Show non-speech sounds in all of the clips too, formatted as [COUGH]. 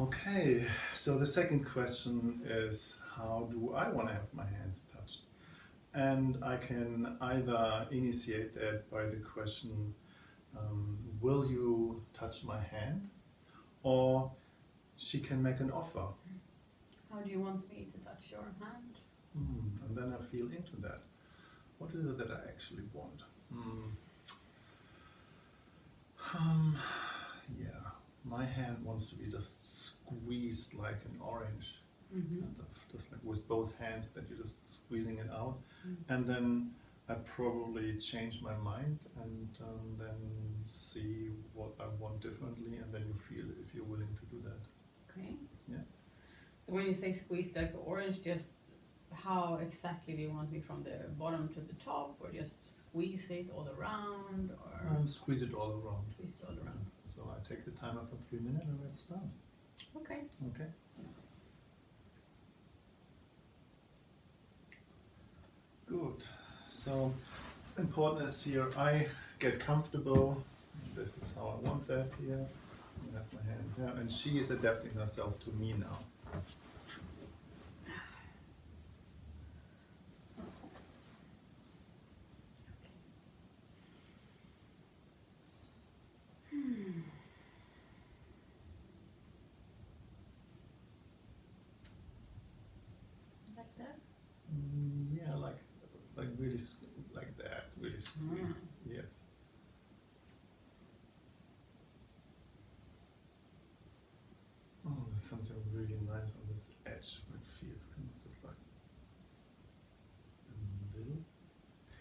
Okay, so the second question is how do I want to have my hands touched? And I can either initiate that by the question, um, will you touch my hand? Or she can make an offer. How do you want me to touch your hand? Hmm, and then I feel into that. What is it that I actually want? Hmm. Um, my hand wants to be just squeezed like an orange. Mm-hmm. kind of just like with both hands that you're just squeezing it out Mm. and then I probably change my mind and um, then see what I want differently and then you feel if you're willing to do that. Okay. Yeah. So when you say squeeze like the orange, just how exactly do you want me from the bottom to the top, or just squeeze it all around, or Um, squeeze it all around. squeeze it all around? So I take the timer for three minutes and it's done. Okay. Okay. Good. So important is here I get comfortable. This is how I want that here. I have my hand here, and she is adapting herself to me now. Like that. Mm, yeah, like like really like that, really squeeze. Mm. Yes. Oh, there's something really nice on this edge. It feels kind of just like a little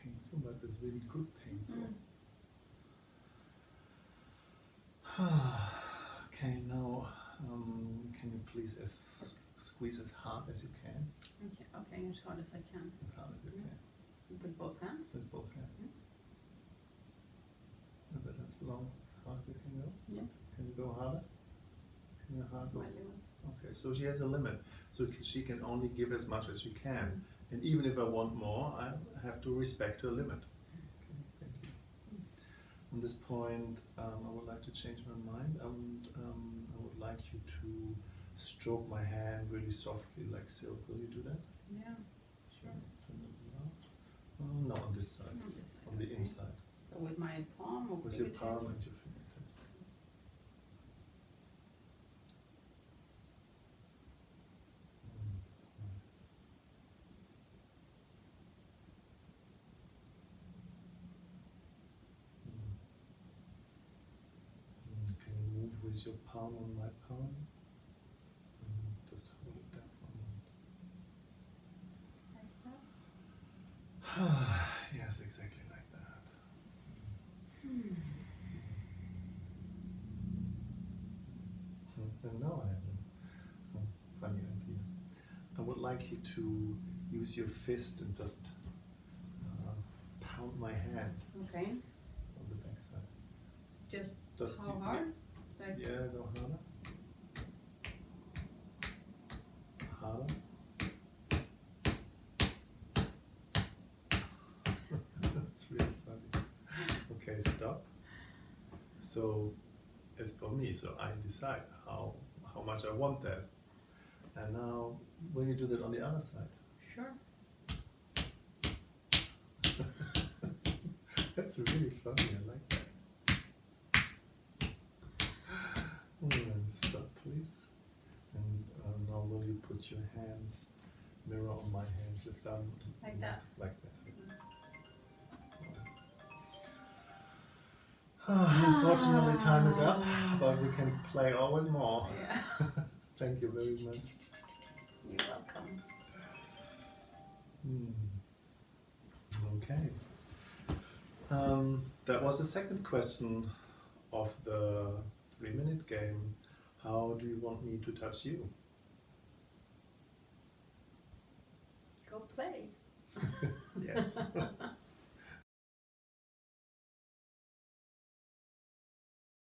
painful, but it's really good painful. [SIGHS] okay, now um, can you please as squeeze as hard as you can? Okay. Okay. As hard as I can As hard as you can. with both hands. With both hands. Mm. Is that as long as hard as you can go? Yeah. Can you go harder? Can you hard go? my limit. Okay, so she has a limit. So she can only give as much as she can. Mm. And even if I want more, I have to respect her limit. Okay, thank you. On this point, um, I would like to change my mind. Um, I would like you to stroke my hand really softly, like silk. Will you do that? Yeah. Sure. Turn it around. No, on this side, On this side, on the okay. inside, So with my palm or with your palm and your fingertips. Mm, nice. Mm. Mm, Can you move with your palm on my palm? Mm, Just hold it there for a moment. Like that? [SIGHS] yes, exactly like that. And now I have a, a funny idea. I would like you to use your fist and just uh, pound my hand Okay. on the backside. Just Just how you- hard? Like Yeah, go harder. Harder. That's really funny. Okay, stop. So it's for me, so I decide how how much I want that. And now will you do that on the other side? sure. [LAUGHS] That's really funny, I like that. And stop, please. And uh, now will you put your hands, mirror on my hands, your thumb? Like that? Like that. [SIGHS] Unfortunately, time is up, [SIGHS] but we can play always more. Yeah. [LAUGHS] Thank you very much. You're welcome. Hmm. Okay. Um, that was the second question of the three minute game. How do you want me to touch you? Go play. [LAUGHS] yes. [LAUGHS]